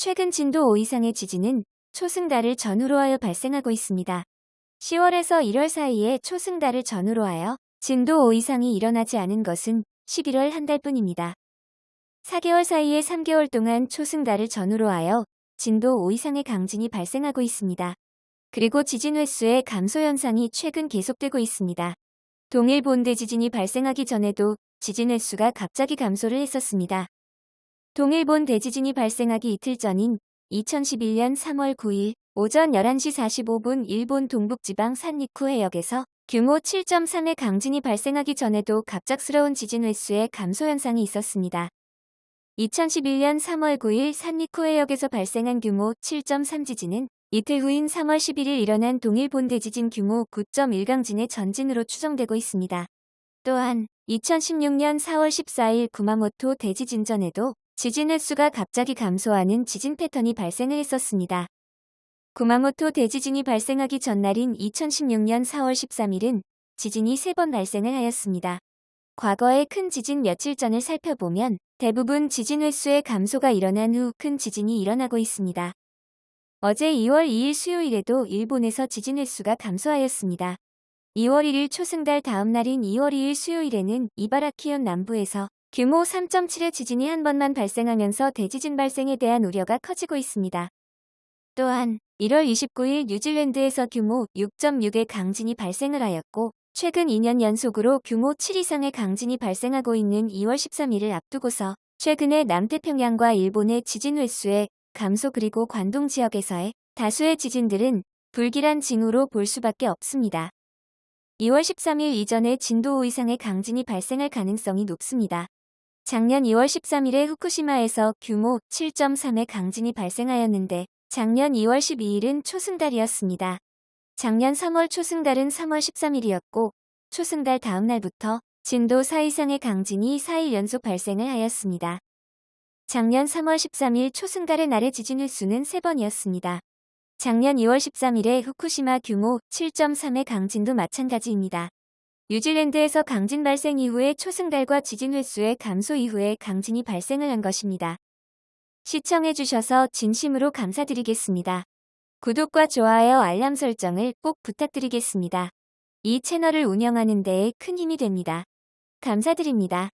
최근 진도 5 이상의 지진은 초승달을 전후로 하여 발생하고 있습니다. 10월에서 1월 사이에 초승달을 전후로 하여 진도 5 이상이 일어나지 않은 것은 11월 한 달뿐입니다. 4개월 사이에 3개월 동안 초승달을 전후로 하여 진도 5 이상의 강진이 발생하고 있습니다. 그리고 지진 횟수의 감소 현상이 최근 계속되고 있습니다. 동일 본대 지진이 발생하기 전에도 지진 횟수가 갑자기 감소를 했었습니다. 동일본 대지진이 발생하기 이틀 전인 2011년 3월 9일 오전 11시 45분 일본 동북지방 산리쿠 해역에서 규모 7.3의 강진이 발생하기 전에도 갑작스러운 지진 횟수의 감소 현상이 있었습니다. 2011년 3월 9일 산리쿠 해역에서 발생한 규모 7.3 지진은 이틀 후인 3월 11일 일어난 동일본 대지진 규모 9.1 강진의 전진으로 추정되고 있습니다. 또한 2016년 4월 14일 구마모토 대지진 전에도 지진 횟수가 갑자기 감소하는 지진 패턴이 발생을 했었습니다. 구마모토 대지진이 발생하기 전날인 2016년 4월 13일은 지진이 3번 발생을 하였습니다. 과거의 큰 지진 며칠 전을 살펴보면 대부분 지진 횟수의 감소가 일어난 후 큰 지진이 일어나고 있습니다. 어제 2월 2일 수요일에도 일본에서 지진 횟수가 감소하였습니다. 2월 1일 초승달 다음 날인 2월 2일 수요일에는 이바라키현 남부에서 규모 3.7의 지진이 한 번만 발생하면서 대지진 발생에 대한 우려가 커지고 있습니다. 또한 1월 29일 뉴질랜드에서 규모 6.6의 강진이 발생을 하였고 최근 2년 연속으로 규모 7 이상의 강진이 발생하고 있는 2월 13일을 앞두고서 최근에 남태평양과 일본의 지진 횟수의 감소 그리고 관동 지역에서의 다수의 지진들은 불길한 징후로 볼 수밖에 없습니다. 2월 13일 이전에 진도 5 이상의 강진이 발생할 가능성이 높습니다. 작년 2월 13일에 후쿠시마에서 규모 7.3의 강진이 발생하였는데 작년 2월 12일은 초승달이었습니다. 작년 3월 초승달은 3월 13일이었고 초승달 다음 날부터 진도 4 이상의 강진이 4일 연속 발생을 하였습니다. 작년 3월 13일 초승달의 날의 지진 횟수는 3번이었습니다. 작년 2월 13일에 후쿠시마 규모 7.3의 강진도 마찬가지입니다. 뉴질랜드에서 강진 발생 이후에 초승달과 지진 횟수의 감소 이후에 강진이 발생을 한 것입니다. 시청해주셔서 진심으로 감사드리겠습니다. 구독과 좋아요 알람 설정을 꼭 부탁드리겠습니다. 이 채널을 운영하는 데에 큰 힘이 됩니다. 감사드립니다.